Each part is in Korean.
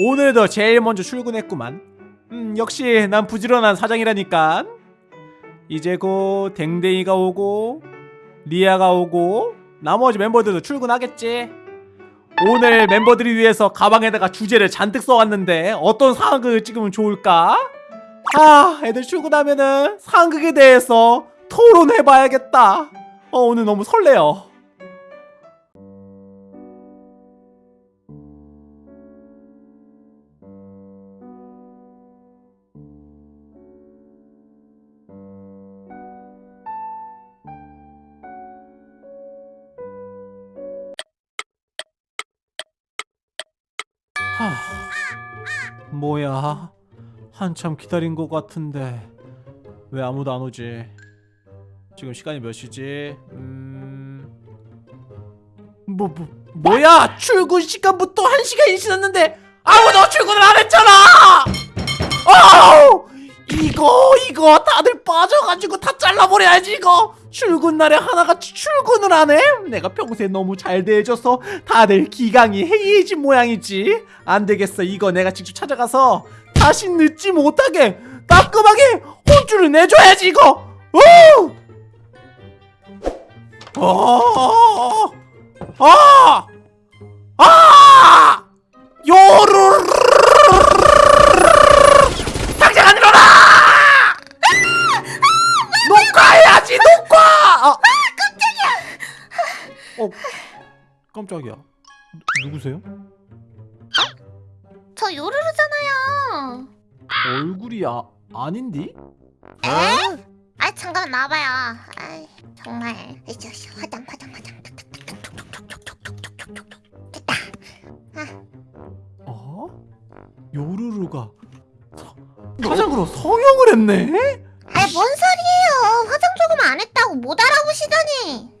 오늘도 제일 먼저 출근했구만. 음 역시 난 부지런한 사장이라니까. 이제 곧 댕댕이가 오고 리아가 오고 나머지 멤버들도 출근하겠지. 오늘 멤버들을 위해서 가방에다가 주제를 잔뜩 써왔는데 어떤 상황극을 찍으면 좋을까? 아 애들 출근하면은 상극에 대해서 토론해봐야겠다. 어 오늘 너무 설레요 하... 뭐야? 한참 기다린 것 같은데 왜 아무도 안 오지? 지금 시간이 몇 시지? 음... 뭐, 뭐 뭐야? 출근 시간부터 한 시간이 지났는데 아무도 출근을 안 했잖아! 어 이거 이거 다들 빠져가지고 다 잘라버려야지 이거 출근 날에 하나같이 출근을 안 해? 내가 평소에 너무 잘 대해줘서 다들 기강이 해이해진 모양이지 안 되겠어 이거 내가 직접 찾아가서 다시 늦지 못하게 따끔하게 혼쭐을 내줘야지 이거 어! 어! 아! 아! 누구세요? 어? 저 요루루잖아요. 얼굴이 아, 아닌디? 에? 어? 아 잠깐 나봐요. 아 정말 이제 화장 화장 화장 됐다. 아. 어? 요루루가 화장으로 성형을 했네? 아뭔 소리예요? 화장 조금 안 했다고 못 알아보시더니.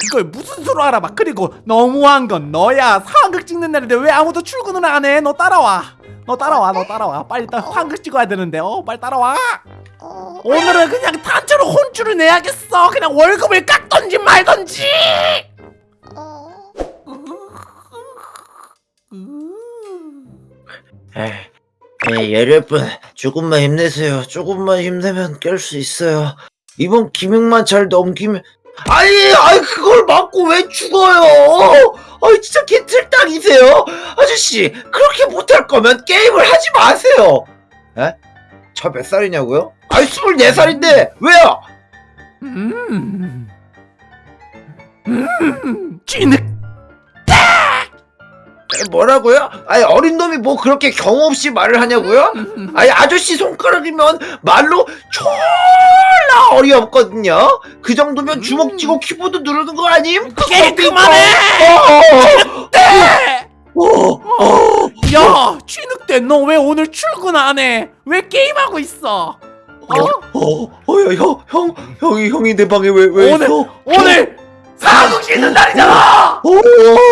그걸 무슨 수로 알아봐 그리고 너무한 건 너야. 상극 찍는 날인데 왜 아무도 출근을 안 해? 너 따라와. 너 따라와 너 따라와. 빨리 따 상극 찍어야 되는데. 어 빨리 따라와. 어, 오늘은 그냥 단체로 혼쭐을 내야겠어. 그냥 월급을 깎던지 말던지. 에이, 여러분 조금만 힘내세요. 조금만 힘내면 깰 수 있어요. 이번 기믹만 잘 넘기면 아니, 아니 그걸 맞고 왜 죽어요? 아니 진짜 개틀딱이세요. 아저씨 그렇게 못할 거면 게임을 하지 마세요. 에? 저 몇 살이냐고요? 아니 24살인데 왜요? 음, 음, 찌늑 에, 뭐라고요? 아니 어린 놈이 뭐 그렇게 경우 없이 말을 하냐고요? 아니 아저씨 손가락이면 말로 졸라 어이없거든요. 그 정도면 주먹 쥐고 키보드 누르는 거 아님? 게임 그만해 어, 야 찌늑대 너 왜 오늘 출근 안 해? 왜 게임하고 있어? 어? 어, 어, 야, 형, 형, 형이 형이 내 방에 왜왜 오늘 있어? 오늘 사극 씻는 날이잖아. 어,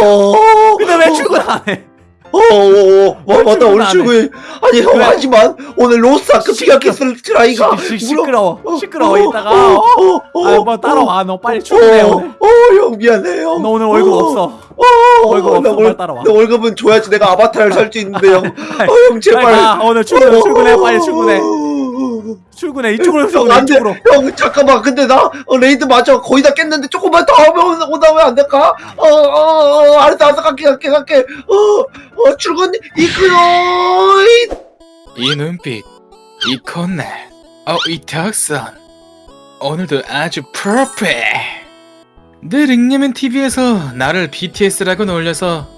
어, 근데 왜 출근 안 해? 어, 어, 어, 어, 왜 맞다 오늘 안 출근. 아니 형 왜? 하지만 오늘 로스아크 시끄러- 피아키스 트라이가 시, 시, 시끄러워 어, 시끄러워 어, 이따가 어, 어? 어, 어, 아, 뭐 따라와 너 빨리 출근해 어, 오늘 어, 형 미안해요. 너 오늘 월급 어, 없어 어, 월급 없어, 나 빨리 월, 따라와. 나 월급은 줘야지 내가 아바타를 살 수 있는데 형. 어, 형 제발. 오늘 출근 출근해 빨리 출근해 어, 출근해 이쪽으로 형 안돼. 이쪽으로 형 잠깐만. 근데 나 어, 레이드 맞아. 거의 다 깼는데 조금만 더 하면 온다면 안 될까? 어, 어, 어, 알았어, 알았어. 갈게, 갈게, 갈게. 어, 어, 출근 이끌어. 이 눈빛, 이 콧날, 어, 이 턱선. 오늘도 아주 퍼펙트. 늘 잉여맨 TV에서 나를 BTS라고 놀려서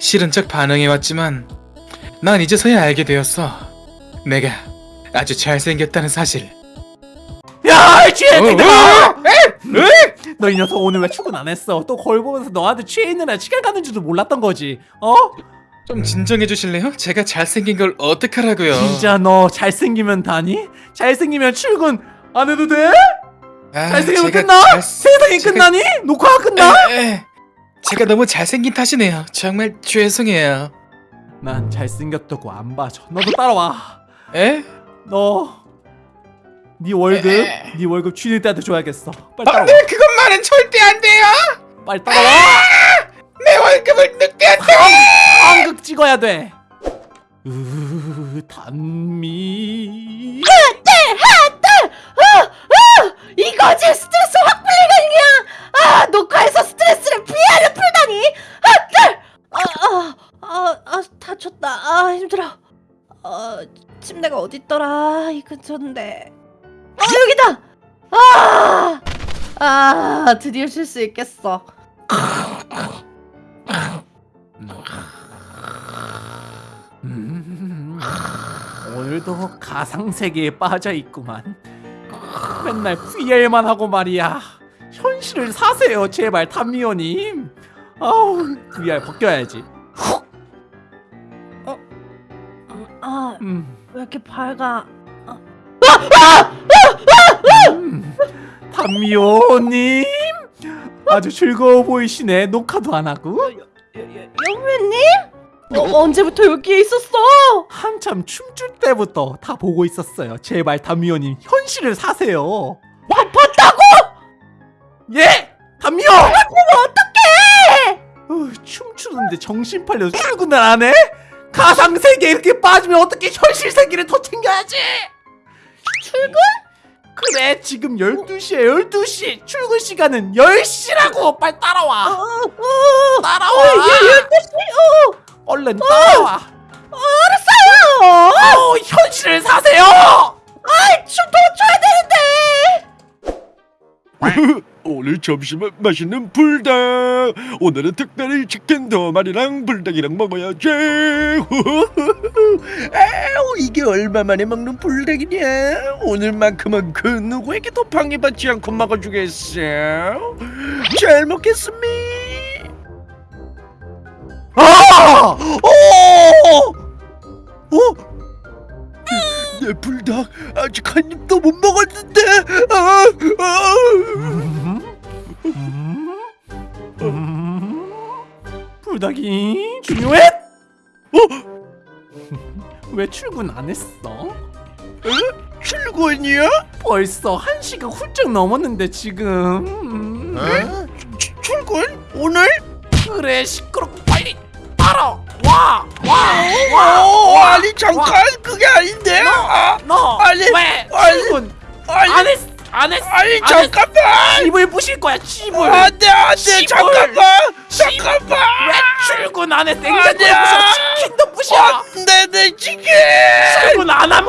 싫은 척 반응해왔지만 난 이제서야 알게 되었어. 내가 아주 잘생겼다는 사실. 야 취해 어, 너이 녀석 오늘 왜 출근 안 했어 또 거울 보면서 너한테 취해 있느라 시간 가는 줄도 몰랐던 거지 어? 좀 진정해 주실래요? 제가 잘생긴 걸 어떡하라고요? 진짜 너 잘생기면 다니? 잘생기면 출근 안 해도 돼? 아, 잘생기면 끝나? 잘- 세상이 제가- 끝나니? 녹화가 끝나? 에, 에, 제가 너무 잘생긴 탓이네요. 정말 죄송해요. 난 잘생겼다고 안 봐줘 너도 따라와 에? 너네 월급 에. 네 월급 취일 때한테 줘야겠어. 빨리 따라와. 안돼 그것만은 절대 안 돼요. 빨리 따라와. 내 월급을 늑대한테. 한극 찍어야 돼. 으, 단미. 이거 제 스트레스 확 풀리가 그냥 아 녹화에서 스트레스를 피하려 풀다니! 아아 아, 아, 다 쳤다. 아 힘들어. 어 침대가 어딨더라 이 근처인데 아 여기다 아, 아 드디어 쉴 수 있겠어 음, 오늘도 가상 세계에 빠져 있구만. 맨날 VR만 하고 말이야. 현실을 사세요, 제발 탐미호님. 아우, VR 벗겨야지. 아 왜 음, 이렇게 밝아 음, 탐미호님. 아주 즐거워 보이시네. 녹화도 안 하고. 영배님 너 언제부터 여기에 있었어 한참 춤출 때부터 다 보고 있었어요. 제발 담미호님 현실을 사세요. 봤다고 예, 담미호. 그럼 어떡해 어, 춤추는데 정신 팔려서 출근을 안 해? 가상 세계 이렇게 빠지면 어떻게 현실 세계를 더 챙겨야지? 출근? 그래 지금 12시에 12시. 출근 시간은 10시라고! 빨리 따라와. 어, 어, 따라와. 예, 12시? 어. 얼른 따라와. 알았어요. 어, 현실을 사세요! 아이 춤더 춰야 되는데 오늘 점심은 맛있는 불닭 오늘은 특별히 치킨 두 마리랑 불닭이랑 먹어야지 아우 이게 얼마만에 먹는 불닭이냐 오늘만큼은 그 누구에게도 방해받지 않고 먹어주겠어 잘 먹겠습니다 아! 오! 어? 내 불닭 아직 한 입도 못 먹었는데 아, 아. 음? 음? 음? 불닭이 중요해? 어? 왜 출근 안 했어? 출근이야? 벌써 한 시간 훌쩍 넘었는데 지금 음? 주- 출근? 오늘? 그래 시끄럽고 빨리 따라 와 와! 어, 와! 아니 잠깐 그게 아닌데 아, 너 아니, 왜 아니, 출근 아니 안 했어 안 했어 아니. 잠깐만 집을 부실 거야 집을 안돼 안돼. 잠깐만. 잠깐만 왜 출근 안 해? 냉장고에 아니야. 부셔 치킨도 부셔 안돼 내 치킨 출근 안 하면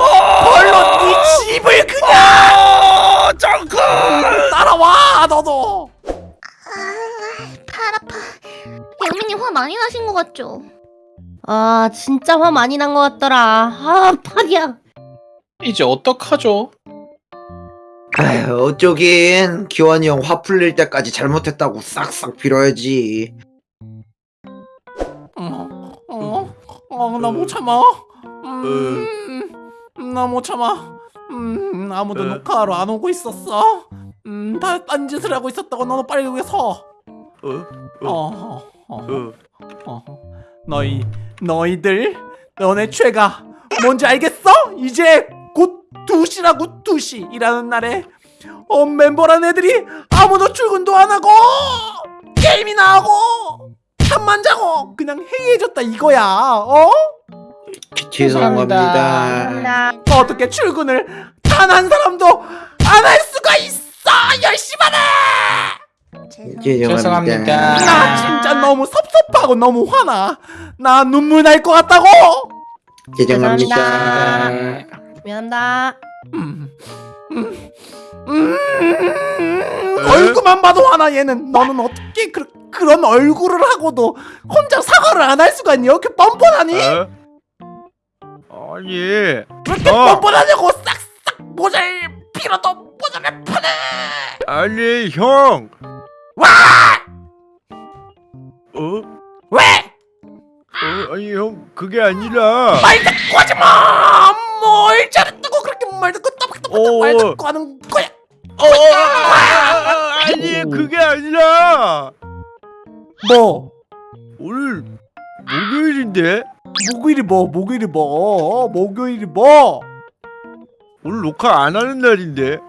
벌로 네 집을 그냥 아 잠깐 따라와 너도 아팔 아파 영민님 화 많이 나신 것 같죠? 아 진짜 화 많이 난 것 같더라 아 팔이야 이제 어떡하죠? 아휴, 어쩌긴 기환이 형 화 풀릴 때까지 잘못했다고 싹싹 빌어야지. 어어나 못 참아 음 나 못 참아 음 아무도 에? 녹화하러 안 오고 있었어 음 다 딴짓을 하고 있었다고 너는 빨리 여기 서 어? 어, 어, 어. 어. 너희 너희들 너네 죄가 뭔지 알겠어? 이제 곧 2시라고 2시 일하는 날에 어, 멤버란 애들이 아무도 출근도 안 하고 게임이나 하고 잠만 자고 그냥 해이해졌다 이거야 어? 죄송합니다. 나 어떻게 출근을 단 한 사람도 안 할 수가 있어 열심히 하네 죄송합니다. 죄송합니다. 나 진짜 너무 섭섭하고 너무 화나 나 눈물 날 것 같다고 죄송합니다. 미안합니다 음, 음, 음, 얼굴만 봐도 화나 얘는 너는 어떻게 그, 그런 얼굴을 하고도 혼자 사과를 안 할 수가 있니 이렇게 뻔뻔하니 왜 어? 아니 이렇게 어. 뻔뻔하냐고 싹싹 모자를 빌어도 모자를 파네 아니 형 와! 어? 왜? 어? 아니 형 그게 아니라 말 듣고 하지마 뭘 잘했다고 그렇게 말 듣고 따박따박 말 어. 듣고 하는 거야 어, 아, 아니 그게 아니라 뭐 오늘 목요일인데 목요일이 뭐 목요일이 뭐 목요일이 뭐 오늘 녹화 안 하는 날인데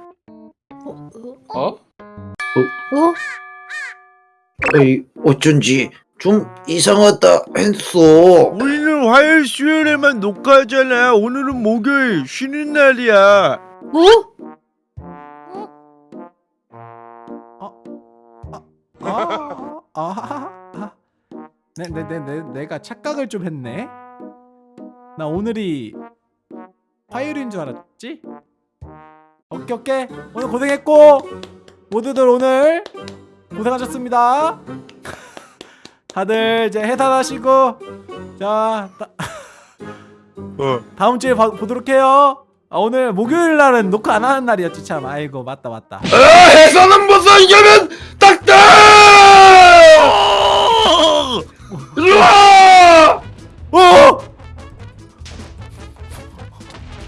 어? 어? 어? 어이, 어쩐지 좀 이상하다 했어. 우리 는 우리는 화요일 수요일에만 녹화하잖아 오늘은 목요일 쉬는 날이야 뭐? 아, 아, 아. 내, 내, 내, 내, 내가 착각을 좀 했네. 나 오늘이 화요일인 줄 알았지? 오케이, 오케이. 오늘 고생했고, 모두들 오늘 고생하셨습니다. 다들 이제 해산하시고, 자, 다, 어 다음 주에 봐- 보도록 해요. 아, 오늘 목요일 날은 녹화 안 하는 날이었지 참. 아이고 맞다 맞다. 아, 해서는 무슨 이겨면 딱딱 일로와 오!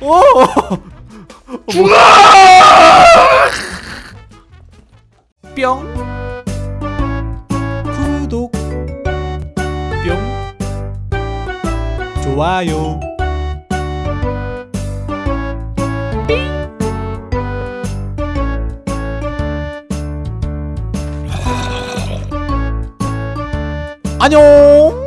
오! 죽어 뿅 좋아요. 안녕